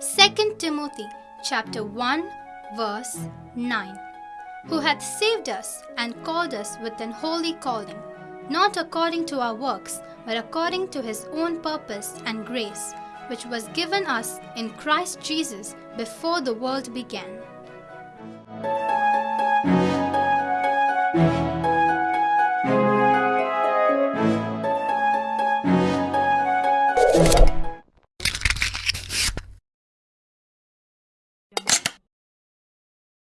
Second Timothy chapter 1 verse 9 Who hath saved us and called us with an holy calling not according to our works but according to his own purpose and grace which was given us in Christ Jesus before the world began